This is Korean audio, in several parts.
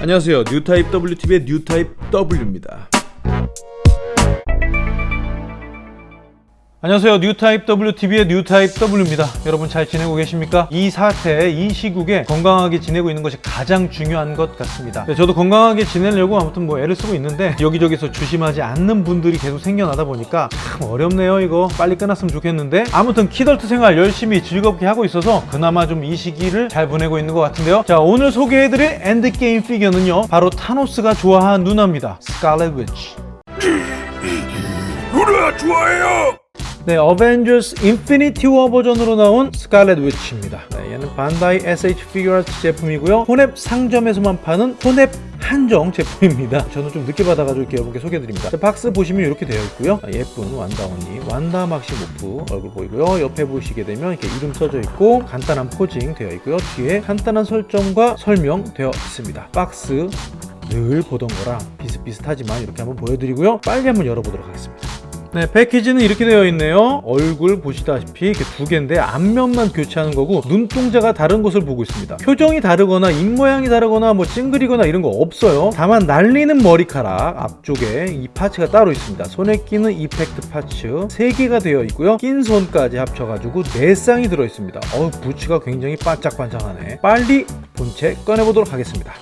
안녕하세요. 뉴타입 WTV의 뉴타입 W입니다 안녕하세요. 뉴타입 WTV의 뉴타입 W입니다. 여러분 잘 지내고 계십니까? 이 사태, 이 시국에 건강하게 지내고 있는 것이 가장 중요한 것 같습니다. 네, 저도 건강하게 지내려고 아무튼 뭐 애를 쓰고 있는데 여기저기서 조심하지 않는 분들이 계속 생겨나다 보니까 참 어렵네요 이거. 빨리 끝났으면 좋겠는데. 아무튼 키덜트 생활 열심히 즐겁게 하고 있어서 그나마 좀 이 시기를 잘 보내고 있는 것 같은데요. 자 오늘 소개해드릴 엔드게임 피규어는요. 바로 타노스가 좋아하는 누나입니다. 스칼렛 위치 누나 좋아해요. 네, 어벤져스 인피니티 워 버전으로 나온 스칼렛 위치입니다. 네, 얘는 반다이 SH 피규어아트 제품이고요. 혼웹 상점에서만 파는 혼웹 한정 제품입니다. 저는 좀 늦게 받아가지고 이렇게 여러분께 소개해드립니다. 자, 박스 보시면 이렇게 되어 있고요. 아, 예쁜 완다 언니, 완다 막시모프 얼굴 보이고요. 옆에 보시게 되면 이렇게 이름 써져 있고 간단한 posing 되어 있고요. 뒤에 간단한 설정과 설명 되어 있습니다. 박스 늘 보던 거랑 비슷비슷하지만 이렇게 한번 보여드리고요. 빨리 한번 열어보도록 하겠습니다. 네, 패키지는 이렇게 되어 있네요. 얼굴 보시다시피 이렇게 두 개인데 앞면만 교체하는 거고 눈동자가 다른 곳을 보고 있습니다. 표정이 다르거나 입모양이 다르거나 뭐 찡그리거나 이런 거 없어요. 다만 날리는 머리카락 앞쪽에 이 파츠가 따로 있습니다. 손에 끼는 이펙트 파츠 3개가 되어 있고요. 낀 손까지 합쳐가지고 4쌍이 들어 있습니다. 어 부츠가 굉장히 반짝반짝하네. 빨리 본체 꺼내보도록 하겠습니다.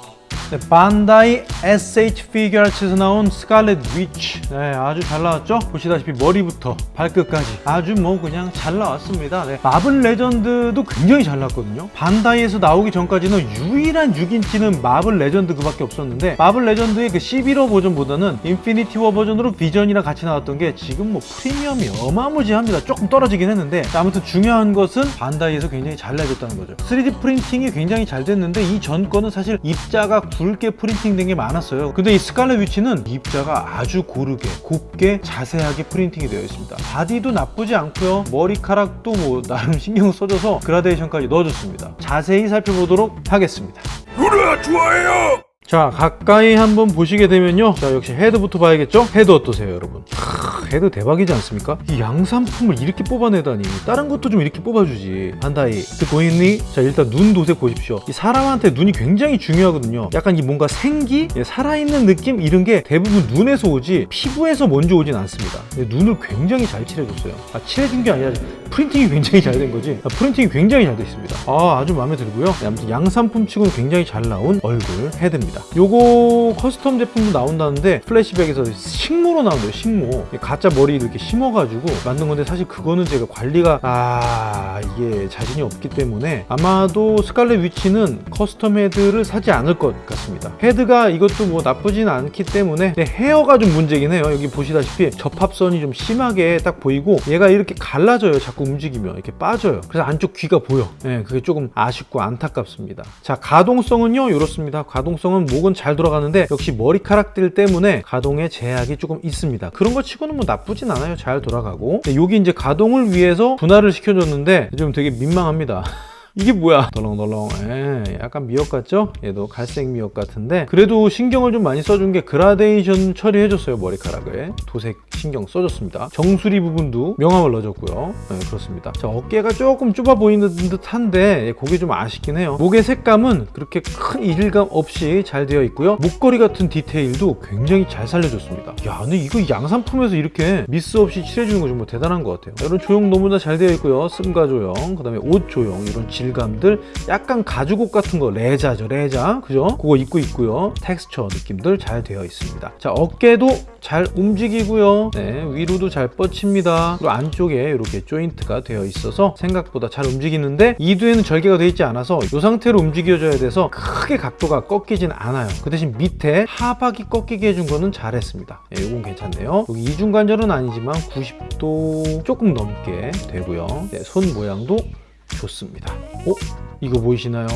네, 반다이 SH 피규어츠에서 나온 스칼렛 위치 네, 아주 잘 나왔죠? 보시다시피 머리부터 발끝까지 아주 뭐 그냥 잘 나왔습니다. 네, 마블 레전드도 굉장히 잘 나왔거든요. 반다이에서 나오기 전까지는 유일한 6인치는 마블 레전드 그 밖에 없었는데 마블 레전드의 그 시빌 워 버전보다는 인피니티 워 버전으로 비전이랑 같이 나왔던 게 지금 뭐 프리미엄이 어마무지합니다. 조금 떨어지긴 했는데 아무튼 중요한 것은 반다이에서 굉장히 잘 내줬다는 거죠. 3D 프린팅이 굉장히 잘 됐는데 이 전 거는 사실 입자가 굵게 프린팅된 게 많았어요. 근데 이 스칼렛 위치는 입자가 아주 고르게 곱게 자세하게 프린팅이 되어 있습니다. 바디도 나쁘지 않고요. 머리카락도 뭐 나름 신경 써줘서 그라데이션까지 넣어줬습니다. 자세히 살펴보도록 하겠습니다. 누나 좋아해요. 자 가까이 한번 보시게 되면요. 자 역시 헤드부터 봐야겠죠? 헤드 어떠세요 여러분? 크, 헤드 대박이지 않습니까? 이 양산품을 이렇게 뽑아내다니. 다른 것도 좀 이렇게 뽑아주지. 반다이. 그 보이니? 자 일단 눈 도색 보십시오. 이 사람한테 눈이 굉장히 중요하거든요. 약간 이 뭔가 생기? 예, 살아있는 느낌? 이런 게 대부분 눈에서 오지 피부에서 먼저 오진 않습니다. 눈을 굉장히 잘 칠해줬어요. 아 칠해준 게 아니라 프린팅이 굉장히 잘 된 거지? 아, 프린팅이 굉장히 잘 돼 있습니다. 아 아주 마음에 들고요. 네, 아무튼 양산품 치고는 굉장히 잘 나온 얼굴 헤드입니다 요거 custom 제품도 나온다는데 플래시백에서 식모로 나온대요 식모. 가짜 머리 이렇게 심어가지고 만든 건데 사실 그거는 제가 관리가 아 이게 자신이 없기 때문에 아마도 스칼렛 위치는 custom 헤드를 사지 않을 것 같습니다. 헤드가 이것도 뭐 나쁘진 않기 때문에 헤어가 좀 문제긴 해요. 여기 보시다시피 접합선이 좀 심하게 딱 보이고 얘가 이렇게 갈라져요 자꾸 움직이면. 이렇게 빠져요. 그래서 안쪽 귀가 보여. 네, 그게 조금 아쉽고 안타깝습니다. 자 가동성은요 이렇습니다. 가동성은 목은 잘 돌아가는데 역시 머리카락들 때문에 가동에 제약이 조금 있습니다. 그런 거 치고는 뭐 나쁘진 않아요. 잘 돌아가고. 여기 이제 가동을 위해서 분할을 시켜줬는데 좀 되게 민망합니다 이게 뭐야? 덜렁덜렁. 에, 약간 미역 같죠? 얘도 갈색 미역 같은데. 그래도 신경을 좀 많이 써준 게 그라데이션 처리해줬어요 머리카락에 도색 신경 써줬습니다. 정수리 부분도 명암을 넣어줬고요. 네, 그렇습니다. 자 어깨가 조금 좁아 보이는 듯 한데 그게 좀 아쉽긴 해요. 목의 색감은 그렇게 큰 이질감 없이 잘 되어 있고요. 목걸이 같은 디테일도 굉장히 잘 살려줬습니다. 야 근데 이거 양산품에서 이렇게 미스 없이 칠해주는 거 정말 대단한 것 같아요. 이런 조형 너무나 잘 되어 있고요. 쓴가 조형 그 다음에 옷 조형 이런 질 질감들 약간 가죽옷 같은 거 레자죠 레자. 그죠? 그거 입고 있고요. 텍스처 느낌들 잘 되어 있습니다. 자 어깨도 잘 움직이고요. 네, 위로도 잘 뻗칩니다. 그리고 안쪽에 이렇게 조인트가 되어 있어서 생각보다 잘 움직이는데 이두에는 절개가 되어 있지 않아서 이 상태로 움직여줘야 돼서 크게 각도가 꺾이진 않아요. 그 대신 밑에 하박이 꺾이게 해준 거는 잘했습니다. 네, 이건 괜찮네요. 여기 이중관절은 아니지만 90도 조금 넘게 되고요. 네, 손 모양도 좋습니다 어? 이거 보이시나요?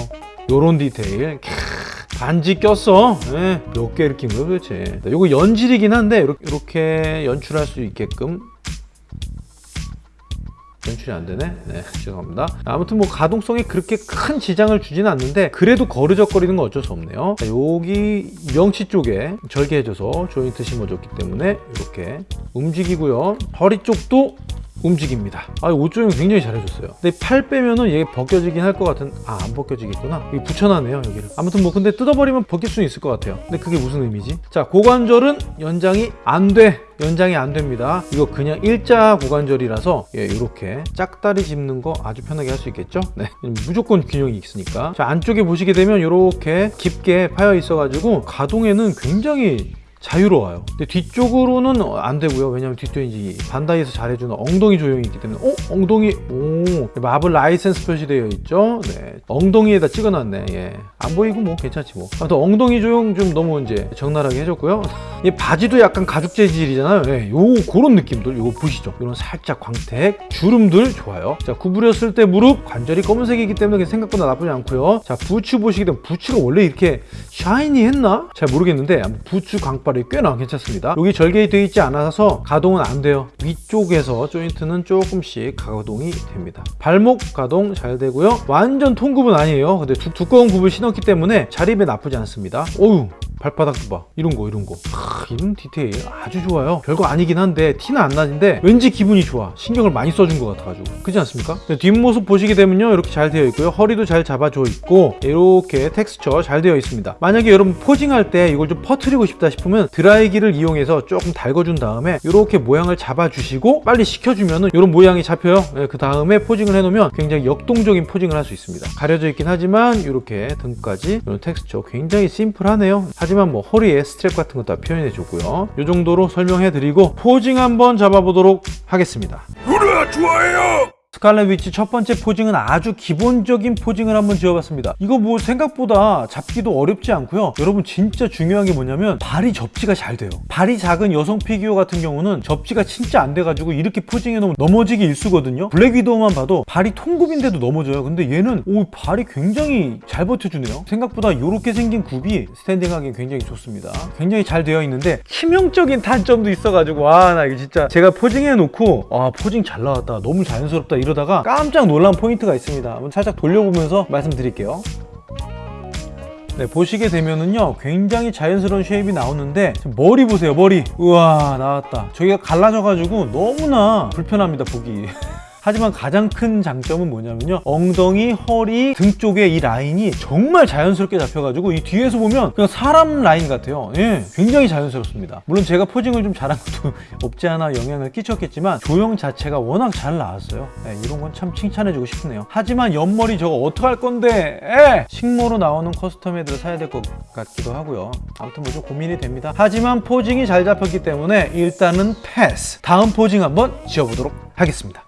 요런 디테일 캬, 반지 꼈어 네, 몇개 이렇게 거예요 도대체 이거 연질이긴 한데 이렇게 연출할 수 있게끔 연출이 안 되네? 네, 죄송합니다. 아무튼 뭐 가동성에 그렇게 큰 지장을 주지는 않는데 그래도 거르적거리는 건 어쩔 수 없네요. 자, 여기 명치 쪽에 절개해줘서 조인트 심어줬기 때문에 이렇게 움직이고요. 허리 쪽도 움직입니다. 아, 옷 조형 굉장히 잘해줬어요. 근데 팔 빼면은 얘 벗겨지긴 할 것 같은, 아, 안 벗겨지겠구나. 여기 붙여놨네요, 여기를. 아무튼 뭐, 근데 뜯어버리면 벗길 수는 있을 것 같아요. 근데 그게 무슨 의미지? 자, 고관절은 연장이 안 돼. 연장이 안 됩니다. 이거 그냥 일자 고관절이라서 예, 이렇게 짝다리 짚는 거 아주 편하게 할 수 있겠죠? 네, 무조건 균형이 있으니까. 자, 안쪽에 보시게 되면 이렇게 깊게 파여 있어 가지고 가동에는 굉장히 자유로워요. 근데 뒤쪽으로는 안 되고요. 왜냐면 뒤쪽에 이제 반다이에서 잘해주는 엉덩이 조형이 있기 때문에 어? 엉덩이 오 마블 라이센스 표시되어 있죠. 네 엉덩이에다 찍어놨네. 예. 안 보이고 뭐 괜찮지 뭐. 아무튼 엉덩이 조형 좀 너무 이제 적나라하게 해줬고요. 이 바지도 약간 가죽 재질이잖아요. 예. 요 그런 느낌들 요거 보시죠. 이런 살짝 광택 주름들 좋아요. 자 구부렸을 때 무릎 관절이 검은색이기 때문에 생각보다 나쁘지 않고요. 자 부츠 보시게 되면 부츠가 원래 이렇게 shiny 했나? 잘 모르겠는데 부츠 광발 이 꽤나 괜찮습니다. 여기 절개이 되어 있지 않아서 가동은 안 돼요. 위쪽에서 조인트는 조금씩 가동이 됩니다. 발목 가동 잘 되고요. 완전 통굽은 아니에요. 근데 두, 두꺼운 굽을 신었기 때문에 자립에 나쁘지 않습니다. 어우 발바닥도 봐 이런 거 이런 거 하, 이런 디테일 아주 좋아요 별거 아니긴 한데 티는 안 나는데 왠지 기분이 좋아 신경을 많이 써준 것 같아가지고 그렇지 않습니까? 네, 뒷모습 보시게 되면요 이렇게 잘 되어 있고요 허리도 잘 잡아줘 있고 이렇게 텍스처 잘 되어 있습니다 만약에 여러분 posing할 때 이걸 좀 퍼트리고 싶다 싶으면 드라이기를 이용해서 조금 달궈준 다음에 이렇게 모양을 잡아주시고 빨리 식혀주면 은 이런 모양이 잡혀요. 네, 그 다음에 posing을 해놓으면 굉장히 역동적인 posing을 할 수 있습니다. 가려져 있긴 하지만 이렇게 등까지 이런 텍스처 굉장히 심플하네요. 하지만 뭐 허리에 스트랩 같은 거 다 표현해 줬고요. 이 정도로 설명해 드리고 posing 한번 잡아보도록 하겠습니다. 으라 좋아요 스칼렛 위치 첫 번째 posing은 아주 기본적인 posing을 한번 지어봤습니다. 이거 뭐 생각보다 잡기도 어렵지 않고요. 여러분 진짜 중요한 게 뭐냐면 발이 접지가 잘 돼요. 발이 작은 여성 피규어 같은 경우는 접지가 진짜 안 돼가지고 이렇게 posing해 놓으면 넘어지기 일수거든요. 블랙 위도우만 봐도 발이 통굽인데도 넘어져요. 근데 얘는 오 발이 굉장히 잘 버텨주네요. 생각보다 이렇게 생긴 굽이 standing하기 굉장히 좋습니다. 굉장히 잘 되어 있는데 치명적인 단점도 있어가지고 와나 이거 진짜 제가 posing해 놓고 아 posing 잘 나왔다 너무 자연스럽다 이러다가 깜짝 놀란 포인트가 있습니다. 한번 살짝 돌려보면서 말씀드릴게요. 네, 보시게 되면은요 굉장히 자연스러운 shape이 나오는데 머리 보세요 머리 우와 나왔다 저기가 갈라져 가지고 너무나 불편합니다 보기 하지만 가장 큰 장점은 뭐냐면요. 엉덩이, 허리, 등 쪽에 이 라인이 정말 자연스럽게 잡혀가지고 이 뒤에서 보면 그냥 사람 라인 같아요. 예, 굉장히 자연스럽습니다. 물론 제가 posing을 좀 잘한 것도 없지 않아 영향을 끼쳤겠지만 조형 자체가 워낙 잘 나왔어요. 예, 이런 건 참 칭찬해주고 싶네요. 하지만 옆머리 저거 어떡할 건데? 예! 식모로 나오는 custom head를 사야 될 것 같기도 하고요. 아무튼 뭐 좀 고민이 됩니다. 하지만 posing이 잘 잡혔기 때문에 일단은 패스. 다음 posing 한번 지어보도록 하겠습니다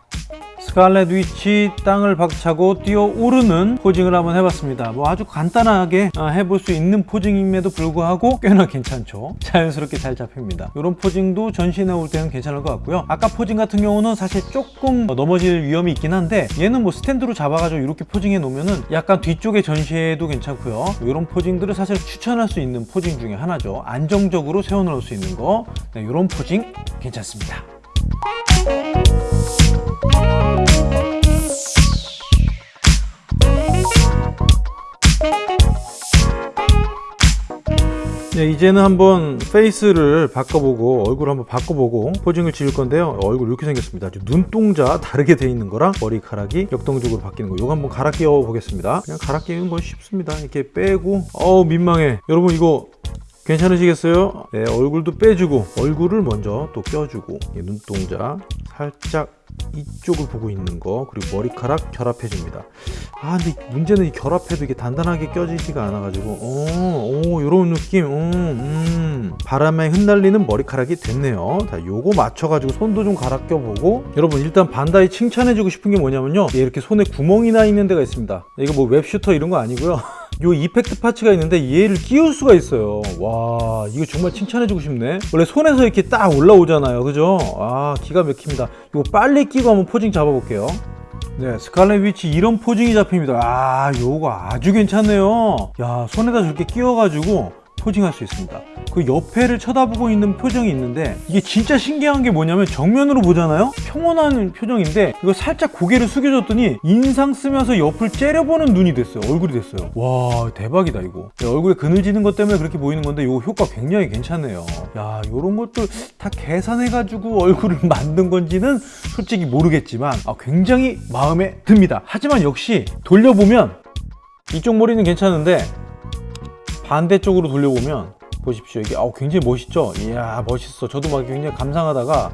스칼렛 위치 땅을 박차고 뛰어오르는 posing을 한번 해봤습니다. 뭐 아주 간단하게 아, 해볼 수 있는 posing임에도 불구하고 꽤나 괜찮죠. 자연스럽게 잘 잡힙니다. 이런 posing도 전시에 나올 때는 괜찮을 것 같고요. 아까 posing 같은 경우는 사실 조금 넘어질 위험이 있긴 한데 얘는 뭐 스탠드로 잡아가지고 이렇게 posing해 놓으면은 약간 뒤쪽에 전시해도 괜찮고요. 이런 posing들을 사실 추천할 수 있는 posing 중에 하나죠. 안정적으로 세워놓을 수 있는 거. 네, 이런 포징 괜찮습니다. 네, 이제는 한번 페이스를 바꿔보고 얼굴 한번 바꿔보고 포징을 지을 건데요. 얼굴 이렇게 생겼습니다. 눈동자 다르게 돼 있는 거랑 머리카락이 역동적으로 바뀌는 거. 이거 한번 갈아 끼워 보겠습니다. 그냥 갈아 끼우는 건 쉽습니다. 이렇게 빼고 어우 민망해. 여러분 이거 괜찮으시겠어요? 네, 얼굴도 빼주고 얼굴을 먼저 또 껴주고 이 눈동자 살짝 이쪽을 보고 있는 거 그리고 머리카락 결합해 줍니다. 아 근데 문제는 이 결합해도 이게 단단하게 껴지지가 않아 가지고. 오오 요런 느낌. 음, 음. 바람에 흩날리는 머리카락이 됐네요. 자 요거 맞춰 가지고 손도 좀 갈아 껴보고. 여러분 일단 반다이 칭찬해 주고 싶은 게 뭐냐면요. 얘 이렇게 손에 구멍이 나 있는 데가 있습니다. 이거 뭐 web shooter 이런 거 아니고요 요 effect parts가 있는데 얘를 끼울 수가 있어요. 와 이거 정말 칭찬해주고 싶네. 원래 손에서 이렇게 딱 올라오잖아요. 그죠? 아 기가 막힙니다. 이거 빨리 끼고 한번 posing 잡아볼게요. 네 스칼렛 위치 이런 포징이 잡힙니다. 아 요거 아주 괜찮네요. 야 손에다 저렇게 끼워가지고 포징할 수 있습니다. 그 옆에를 쳐다보고 있는 표정이 있는데 이게 진짜 신기한 게 뭐냐면 정면으로 보잖아요? 평온한 표정인데 이거 살짝 고개를 숙여줬더니 인상 쓰면서 옆을 째려보는 눈이 됐어요. 얼굴이 됐어요. 와 대박이다 이거. 얼굴에 그늘지는 것 때문에 그렇게 보이는 건데 이거 효과 굉장히 괜찮네요. 야 요런 것도 다 계산해가지고 얼굴을 만든 건지는 솔직히 모르겠지만 아, 굉장히 마음에 듭니다. 하지만 역시 돌려보면 이쪽 머리는 괜찮은데 반대쪽으로 돌려보면 보십시오. 이게 아우 굉장히 멋있죠? 이야 멋있어. 저도 막 굉장히 감상하다가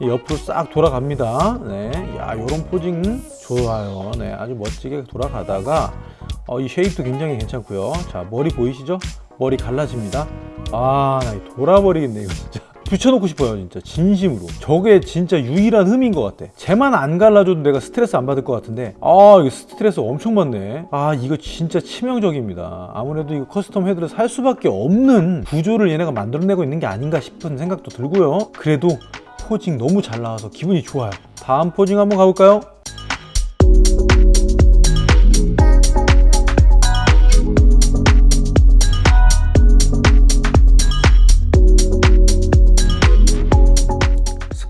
이 옆으로 싹 돌아갑니다. 네 야 요런 posing 좋아요. 네 아주 멋지게 돌아가다가 어, 이 shape도 굉장히 괜찮고요. 자 머리 보이시죠? 머리 갈라집니다. 아나 돌아버리겠네 이거 진짜 붙여놓고 싶어요 진짜. 진심으로. 저게 진짜 유일한 흠인 것 같아. 쟤만 안 갈라져도 내가 스트레스 안 받을 것 같은데. 아 이거 스트레스 엄청 받네. 아 이거 진짜 치명적입니다. 아무래도 이거 custom head를 살 수밖에 없는 구조를 얘네가 만들어내고 있는 게 아닌가 싶은 생각도 들고요. 그래도 posing 너무 잘 나와서 기분이 좋아요. 다음 posing 한번 가볼까요?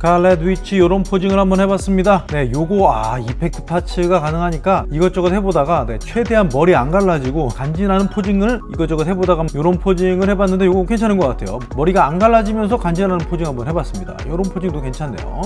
스칼렛 위치 이런 posing을 한번 해봤습니다. 네 요거 아 effect parts가 가능하니까 이것저것 해보다가 네, 최대한 머리 안 갈라지고 간지나는 posing을 이것저것 해보다가 이런 posing을 해봤는데 요거 괜찮은 것 같아요. 머리가 안 갈라지면서 간지나는 posing 한번 해봤습니다. 이런 posing도 괜찮네요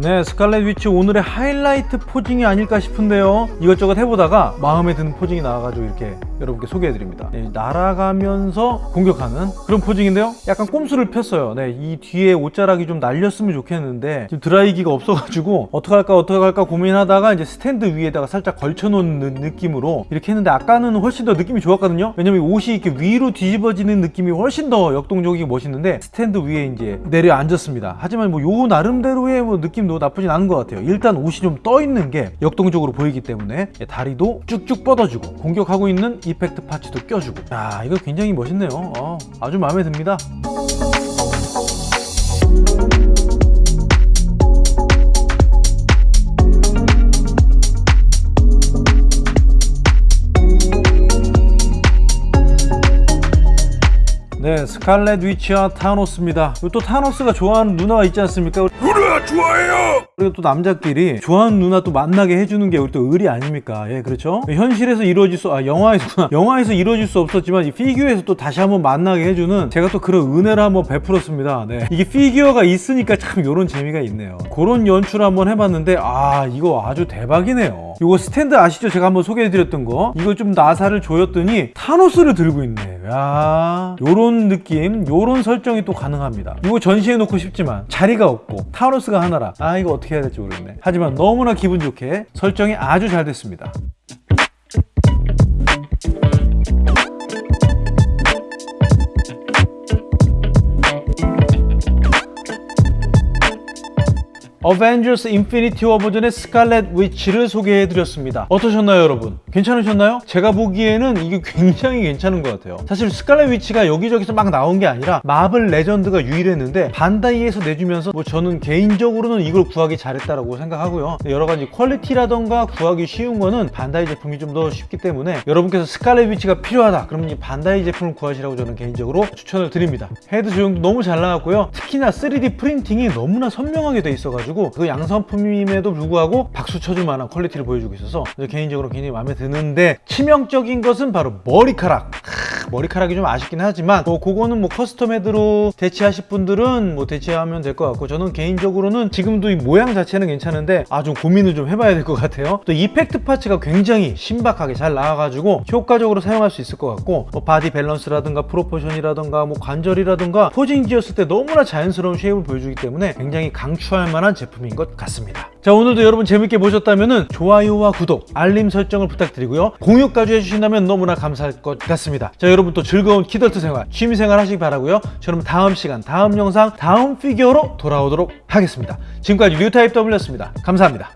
네 스칼렛 위치 오늘의 하이라이트 posing이 아닐까 싶은데요. 이것저것 해보다가 마음에 드는 posing이 나와가지고 이렇게 여러분께 소개해드립니다. 네, 날아가면서 공격하는 그런 posing인데요. 약간 꼼수를 폈어요. 네, 이 뒤에 옷자락이 좀 날렸으면 좋겠는데 지금 드라이기가 없어가지고 어떡할까 어떡할까 고민하다가 이제 스탠드 위에다가 살짝 걸쳐놓은 느- 느낌으로 이렇게 했는데 아까는 훨씬 더 느낌이 좋았거든요. 왜냐면 옷이 이렇게 위로 뒤집어지는 느낌이 훨씬 더 역동적이고 멋있는데 스탠드 위에 이제 내려앉았습니다. 하지만 뭐 요 나름대로의 뭐 느낌도 나쁘진 않은 것 같아요. 일단 옷이 좀 떠 있는 게 역동적으로 보이기 때문에 다리도 쭉쭉 뻗어주고 공격하고 있는 effect parts도 껴주고. 야 이거 굉장히 멋있네요. 어, 아주 마음에 듭니다 네 스칼렛 위치와 타노스입니다 그리고 또 타노스가 좋아하는 누나가 있지 않습니까 누나 좋아해요. 그리고 또 남자끼리 좋아하는 누나 또 만나게 해주는 게 우리 또 의리 아닙니까? 예, 그렇죠? 현실에서 이루어질 수, 아, 영화에서, 영화에서 이루어질 수 없었지만 이 피규어에서 또 다시 한번 만나게 해주는 제가 또 그런 은혜를 한번 베풀었습니다. 네. 이게 피규어가 있으니까 참 이런 재미가 있네요. 그런 연출 한번 해봤는데, 아, 이거 아주 대박이네요. 이거 스탠드 아시죠? 제가 한번 소개해드렸던 거. 이거 좀 나사를 조였더니 타노스를 들고 있네. 야 요런 느낌, 요런 설정이 또 가능합니다. 이거 전시해 놓고 싶지만 자리가 없고 타노스가 하나라. 아, 이거 어떻게 해야 될지 모르겠네. 하지만 너무나 기분 좋게 설정이 아주 잘 됐습니다. 어벤져스 인피니티 워 버전의 스칼렛 위치를 소개해드렸습니다. 어떠셨나요, 여러분? 괜찮으셨나요? 제가 보기에는 이게 굉장히 괜찮은 것 같아요. 사실 스칼렛 위치가 여기저기서 막 나온 게 아니라 마블 레전드가 유일했는데 반다이에서 내주면서 뭐 저는 개인적으로는 이걸 구하기 잘했다라고 생각하고요. 여러 가지 quality라던가 구하기 쉬운 거는 반다이 제품이 좀 더 쉽기 때문에 여러분께서 스칼렛 위치가 필요하다 그러면 이 반다이 제품을 구하시라고 저는 개인적으로 추천을 드립니다. 헤드 조형도 너무 잘 나왔고요. 특히나 3D 프린팅이 너무나 선명하게 돼 있어가지고 그 양산품임에도 불구하고 박수 쳐줄 만한 quality를 보여주고 있어서 개인적으로 굉장히 마음에 드는데 치명적인 것은 바로 머리카락. 크, 머리카락이 좀 아쉽긴 하지만 뭐 그거는 뭐 custom head로 대체하실 분들은 뭐 대체하면 될 것 같고 저는 개인적으로는 지금도 이 모양 자체는 괜찮은데 아 좀 고민을 좀 해봐야 될 것 같아요. 또 effect parts가 굉장히 신박하게 잘 나와가지고 효과적으로 사용할 수 있을 것 같고 뭐 body balance라든가 proportion이라든가 뭐 관절이라든가 posing 지었을 때 너무나 자연스러운 shape을 보여주기 때문에 굉장히 강추할 만한 제품인 것 같습니다. 자 오늘도 여러분 재밌게 보셨다면 좋아요와 구독, 알림 설정을 부탁드리고요. 공유까지 해주신다면 너무나 감사할 것 같습니다. 자또 즐거운 키덜트 생활, 취미 생활 하시기 바라고요. 저는 다음 시간, 다음 영상, 다음 피규어로 돌아오도록 하겠습니다. 지금까지 뉴타입 W였습니다. 감사합니다.